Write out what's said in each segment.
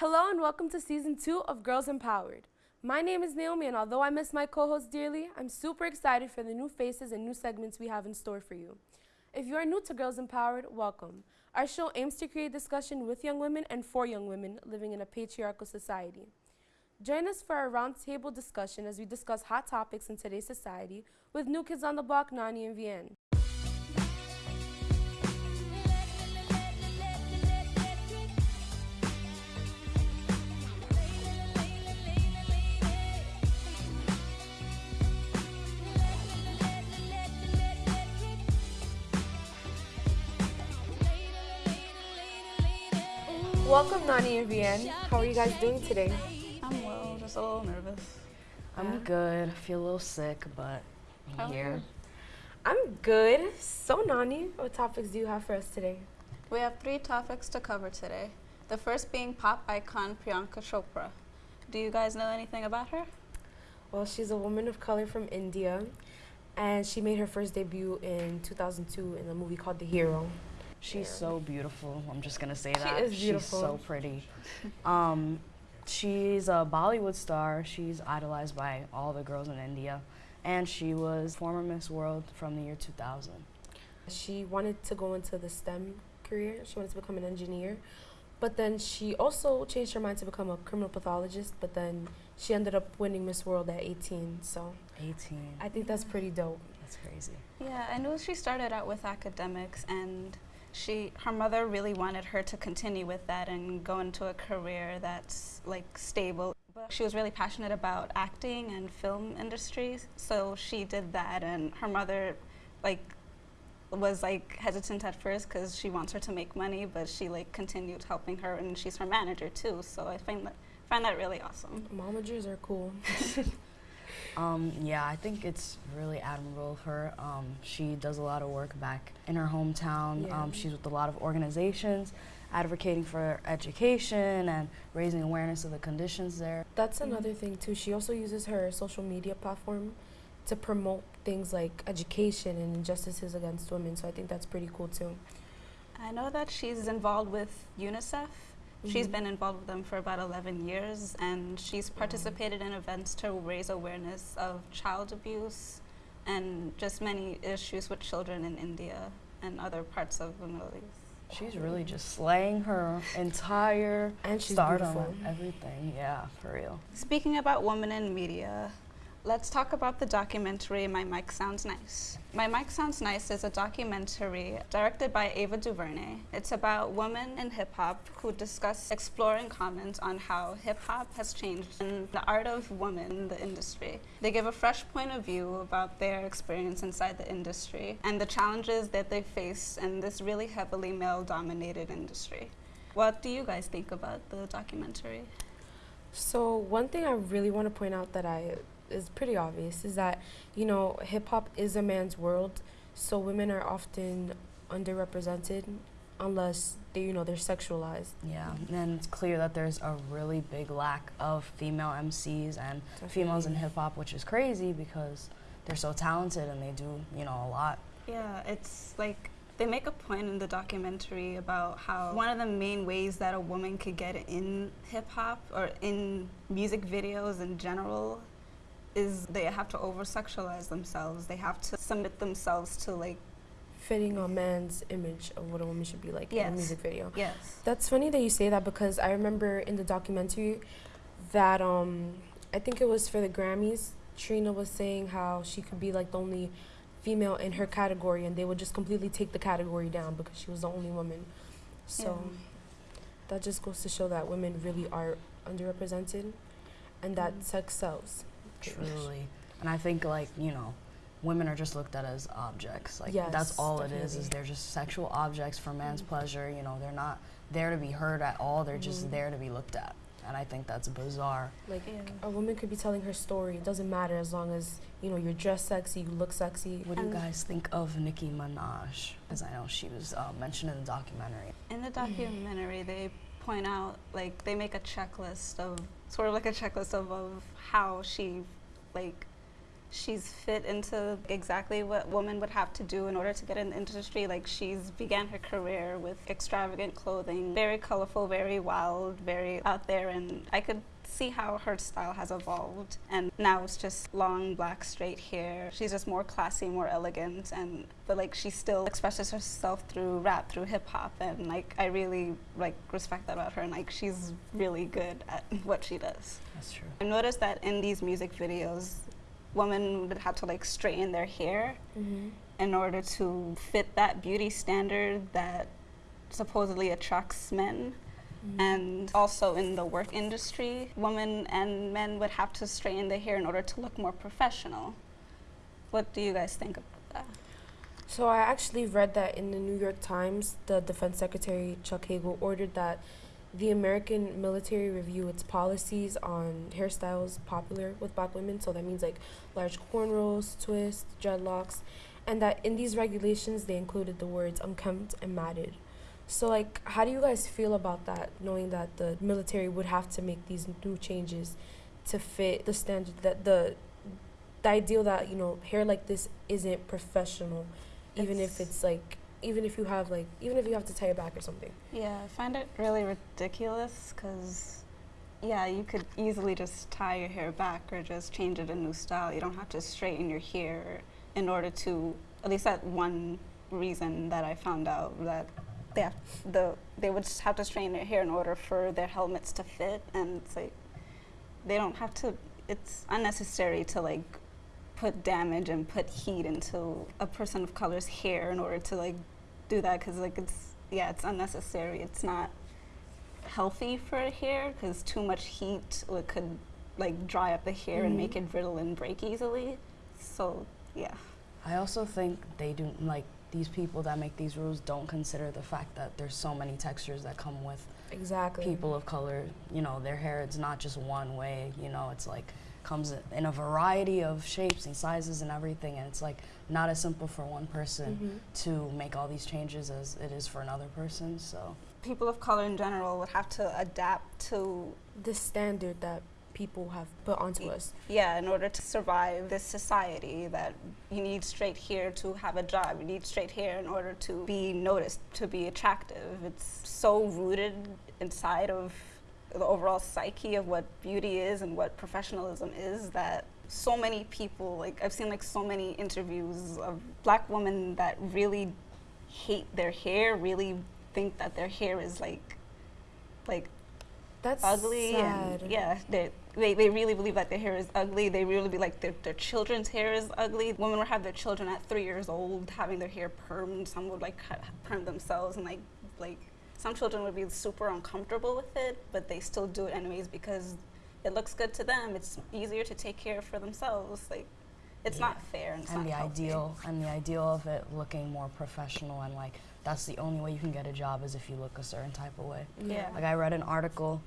Hello and welcome to season two of Girls Empowered. My name is Naomi, and although I miss my co host dearly, I'm super excited for the new faces and new segments we have in store for you. If you are new to Girls Empowered, welcome. Our show aims to create discussion with young women and for young women living in a patriarchal society. Join us for our roundtable discussion as we discuss hot topics in today's society with New Kids on the Block, Nani and Vienne. Welcome, Nani and Vienne. How are you guys doing today? I'm well, just a little nervous. I'm Yeah. good. I feel a little sick, but I'm here. you? I'm good. So, Nani, what topics do you have for us today? We have three topics to cover today. The first being pop icon Priyanka Chopra. Do you guys know anything about her? Well, she's a woman of color from India, and she made her first debut in 2002 in a movie called The Hero. She's Yeah. so beautiful. I'm just gonna say that. She that. is beautiful. She's so pretty. um, she's a Bollywood star. She's idolized by all the girls in India, and she was former Miss World from the year 2000. She wanted to go into the STEM career. She wanted to become an engineer. But then she also changed her mind to become a criminal pathologist, but then she ended up winning Miss World at 18. So 18. I think that's pretty dope. That's crazy. Yeah, I know she started out with academics and she her mother really wanted her to continue with that and go into a career that's like stable. But she was really passionate about acting and film industries, so she did that and her mother like was like hesitant at first because she wants her to make money, but she like continued helping her and she's her manager too. So I find that find that really awesome. managers are cool. Um, yeah, I think it's really admirable of her. Um, she does a lot of work back in her hometown. Yeah. Um, she's with a lot of organizations advocating for education and raising awareness of the conditions there. That's another thing too. She also uses her social media platform to promote things like education and injustices against women. So I think that's pretty cool too. I know that she's involved with UNICEF. She's Mhm. been involved with them for about 11 years, and she's participated in events to raise awareness of child abuse and just many issues with children in India and other parts of the Middle East. She's really just slaying her entire And she's stardom beautiful. everything. Yeah, for real. Speaking about women in media, let's talk about the documentary My Mic Sounds Nice. My Mic Sounds Nice is a documentary directed by Ava DuVernay. It's about women in hip hop who discuss exploring comments on how hip hop has changed and the art of women in the industry. They give a fresh point of view about their experience inside the industry and the challenges that they face in this really heavily male dominated industry. What do you guys think about the documentary? So one thing I really want to point out that I is pretty obvious is that you know hip hop is a man's world, so women are often underrepresented unless they you know they're sexualized. Yeah, and it's clear that there's a really big lack of female MCs and females in hip hop, which is crazy because they're so talented and they do, you know, a lot. Yeah, it's like they make a point in the documentary about how one of the main ways that a woman could get in hip hop or in music videos in general is they have to over sexualize themselves. They have to submit themselves to like fitting a man's image of what a woman should be like in a music video. yes. That's funny that you say that because I remember in the documentary that um I think it was for the Grammys, Trina was saying how she could be like the only female in her category and they would just completely take the category down because she was the only woman. So Yeah. that just goes to show that women really are underrepresented and that Mm. sex sells. Pretty much. Truly. And I think like, you know, women are just looked at as objects. Like Yes, that's all it is, is they're just sexual objects for man's Mhm. pleasure. You know, they're not there to be heard at all. They're Mhm. just there to be looked at. And I think that's bizarre. Like Yeah. a woman could be telling her story. It doesn't matter as long as, you know, you're dressed sexy, you look sexy. What do you guys think of Nicki Minaj? Because I know she was uh, mentioned in the documentary. In the documentary, they point out like they make a checklist of sort of like a checklist of, of how she like she's fit into exactly what women would have to do in order to get in the industry. Like she's began her career with extravagant clothing, very colorful, very wild, very out there, and I could see how her style has evolved. And now it's just long, black, straight hair. She's just more classy, more elegant, and but like she still expresses herself through rap, through hip hop, and like I really like respect that about her. And like she's really good at what she does. That's true. I noticed that in these music videos, women would have to like straighten their hair Mm-hmm. in order to fit that beauty standard that supposedly attracts men. And also in the work industry, women and men would have to straighten their hair in order to look more professional. What do you guys think about that? So I actually read that in the New York Times, the Defense Secretary Chuck Hagel ordered that the American military review its policies on hairstyles popular with black women. So that means like large cornrows, twists, dreadlocks, and that in these regulations they included the words unkempt and matted. So like, how do you guys feel about that? Knowing that the military would have to make these new changes to fit the standard that the the ideal that you know hair like this isn't professional even if It's- it's like even if you have like even if you have to tie it back or something Yeah, I find it really ridiculous because, yeah, you could easily just tie your hair back or just change it a new style. You don't have to straighten your hair in order to, at least that one reason that I found out that they have, the they would just have to straighten their hair in order for their helmets to fit, and it's like they don't have to. It's unnecessary to like put damage and put heat into a person of color's hair in order to like do that because like it's yeah it's unnecessary it's not healthy for hair because too much heat could like dry up the hair and make Mhm. it brittle and break easily so yeah I also think they do like these people that make these rules don't consider the fact that there's so many textures that come with exactly people of color. You know, their hair it's not just one way. You know, it's like comes in a variety of shapes and sizes and everything, and it's like not as simple for one person Mhm. to make all these changes as it is for another person. So people of color in general would have to adapt to the standard that people have put onto us yeah in order to survive this society that you need straight hair to have a job you need straight hair in order to be noticed to be attractive it's so rooted inside of the overall psyche of what beauty is and what professionalism is that so many people like i've seen like so many interviews of black women that really hate their hair really think that their hair is like like that's ugly sad. and yeah they, they really believe that their hair is ugly they really believe like their, their children's hair is ugly women would have their children at three years old having their hair permed some would like perm themselves and like like some children would be super uncomfortable with it but they still do it anyways because it looks good to them it's easier to take care for themselves like it's Yeah. not fair and it's and not the healthy. ideal and the ideal of it looking more professional and like that's the only way you can get a job is if you look a certain type of way. Yeah. Like I read an article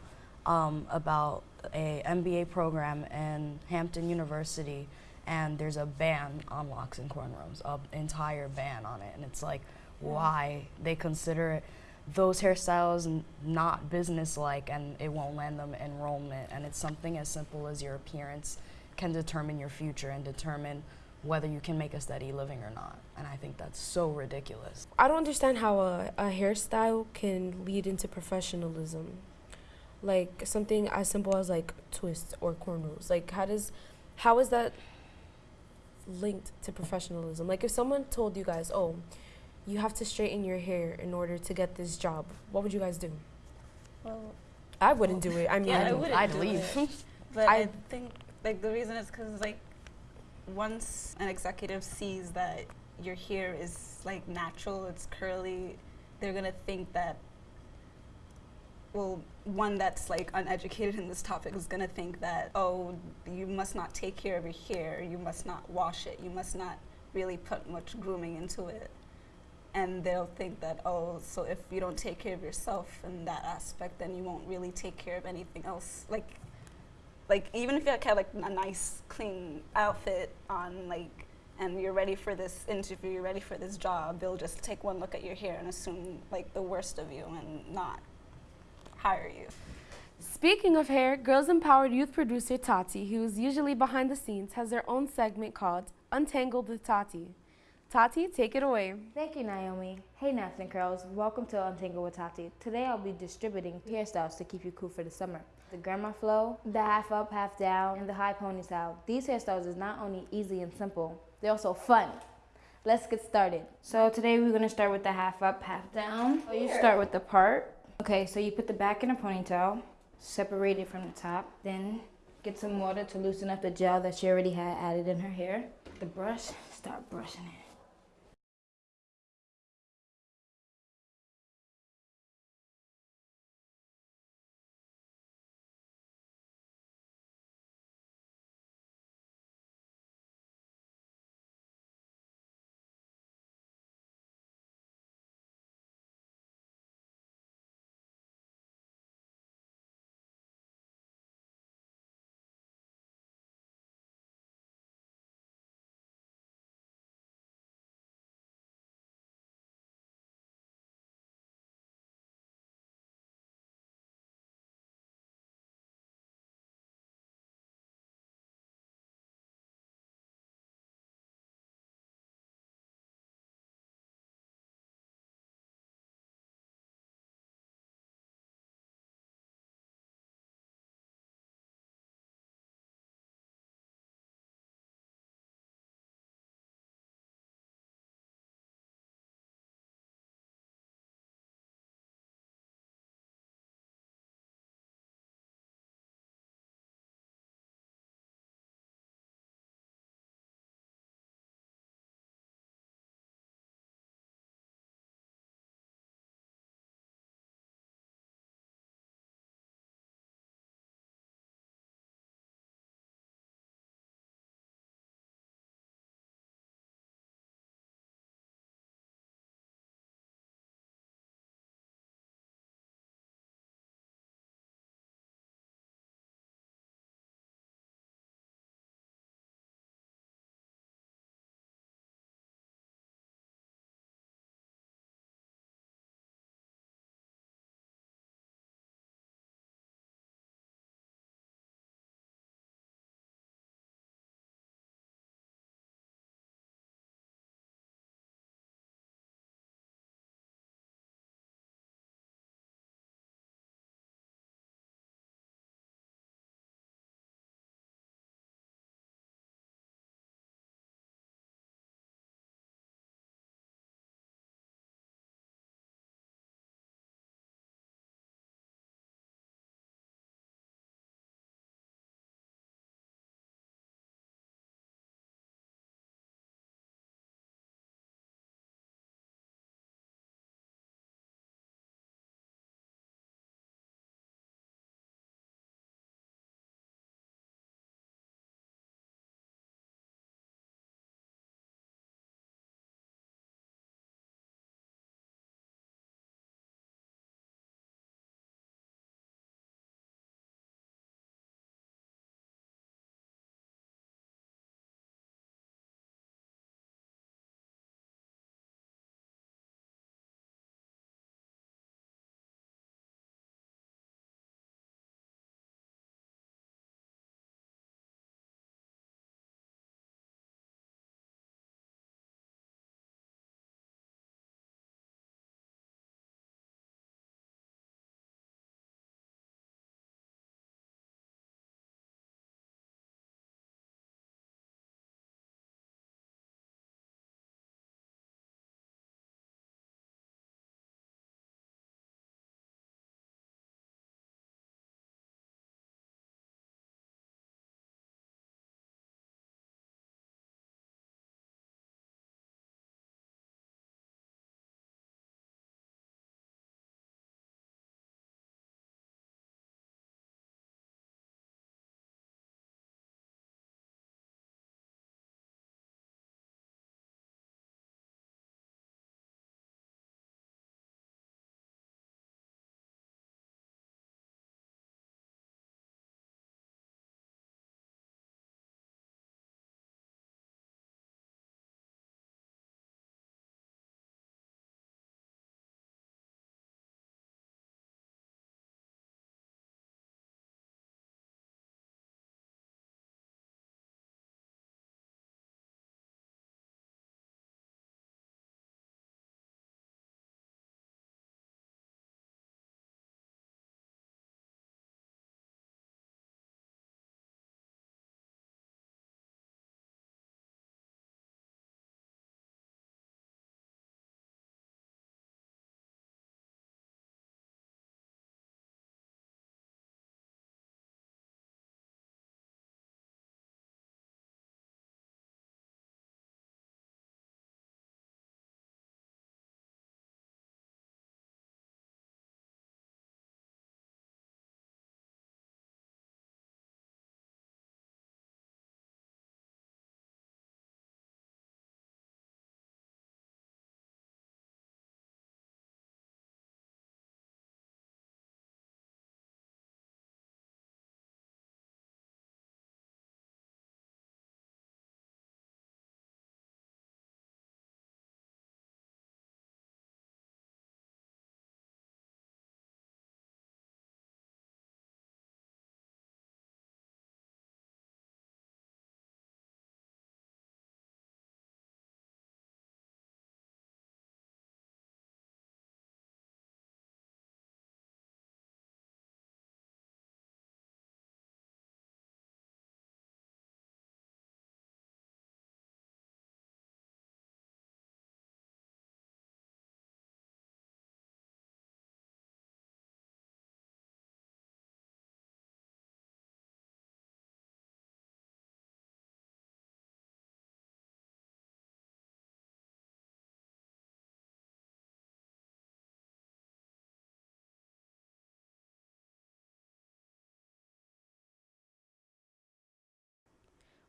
um, about a MBA program in Hampton University, and there's a ban on locks and cornrows, an entire ban on it, and it's like Yeah. why they consider it those hairstyles n- not business-like, and it won't land them enrollment, and it's something as simple as your appearance can determine your future and determine whether you can make a steady living or not, and I think that's so ridiculous. I don't understand how a, a hairstyle can lead into professionalism. Like something as simple as like twists or cornrows. Like how does how is that linked to professionalism? Like if someone told you guys, "Oh, you have to straighten your hair in order to get this job." What would you guys do? well I wouldn't do it. I mean, Yeah, I I'd, wouldn't I'd do leave. it. But I- I, think like the reason is because like once an executive sees that your hair is like natural, it's curly, they're gonna think that. Well, one that's like uneducated in this topic is gonna think that oh, you must not take care of your hair, you must not wash it, you must not really put much grooming into it, and they'll think that oh, so if you don't take care of yourself in that aspect, then you won't really take care of anything else. Like like even if you have like a nice clean outfit on like and you're ready for this interview you're ready for this job they'll just take one look at your hair and assume like the worst of you and not hire you Speaking of hair, Girls Empowered youth producer Tati, who is usually behind the scenes, has their own segment called Untangled with Tati. Tati, take it away. Thank you, Naomi. Hey, Naps and Curls. Welcome to Untangle with Tati. Today I'll be distributing hairstyles to keep you cool for the summer. The grandma flow, the half up, half down, and the high ponytail. These hairstyles is not only easy and simple, they're also fun. Let's get started. So today we're gonna start with the half up, half down. So you start with the part. Okay, so you put the back in a ponytail, separate it from the top, then get some water to loosen up the gel that she already had added in her hair. The brush, start brushing it.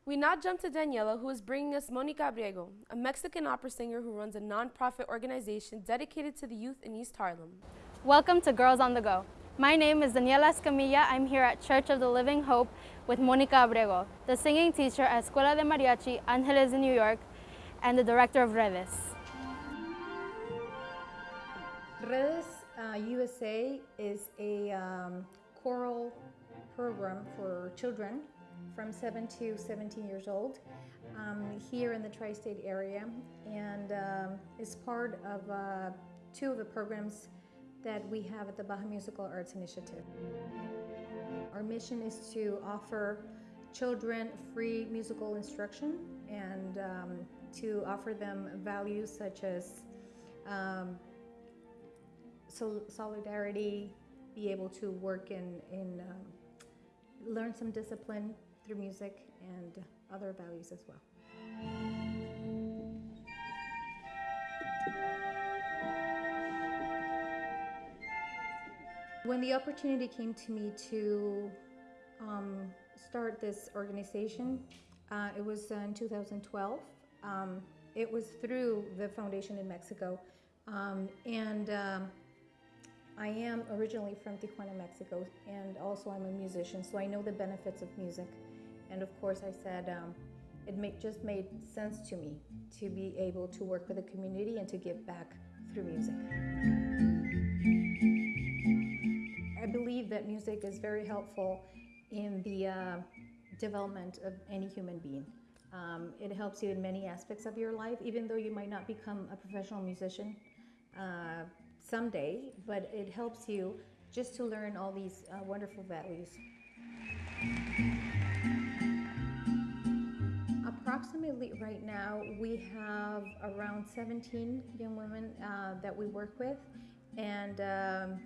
We now jump to Daniela, who is bringing us Monica Abrego, a Mexican opera singer who runs a nonprofit organization dedicated to the youth in East Harlem. Welcome to Girls on the Go. My name is Daniela Escamilla. I'm here at Church of the Living Hope with Monica Abrego, the singing teacher at Escuela de Mariachi Angeles in New York and the director of Redes. Redes uh, USA is a um, choral program for children from 7 to 17 years old um, here in the tri state area and um, is part of uh, two of the programs that we have at the Baja Musical Arts Initiative. Our mission is to offer children free musical instruction and um, to offer them values such as um, sol- solidarity, be able to work in, in um, learn some discipline through music and other values as well. When the opportunity came to me to um, start this organization, uh, it was in 2012. Um, it was through the foundation in Mexico. Um, and um, I am originally from Tijuana, Mexico, and also I'm a musician, so I know the benefits of music. And of course, I said um, it make, just made sense to me to be able to work with the community and to give back through music. I believe that music is very helpful in the uh, development of any human being. Um, it helps you in many aspects of your life, even though you might not become a professional musician uh, someday, but it helps you just to learn all these uh, wonderful values. Approximately right now, we have around 17 young women uh, that we work with, and um,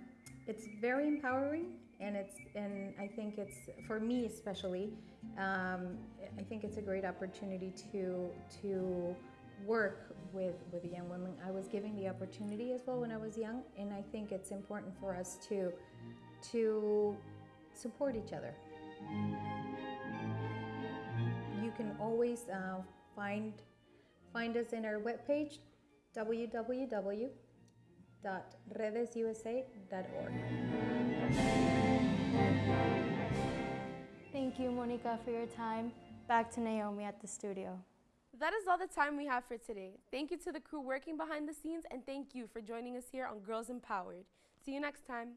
it's very empowering. And it's and I think it's for me especially. Um, I think it's a great opportunity to to work with with young women. I was given the opportunity as well when I was young, and I think it's important for us to to support each other. You can always uh, find find us in our webpage www.redesusa.org. Thank you, Monica, for your time. Back to Naomi at the studio. That is all the time we have for today. Thank you to the crew working behind the scenes, and thank you for joining us here on Girls Empowered. See you next time.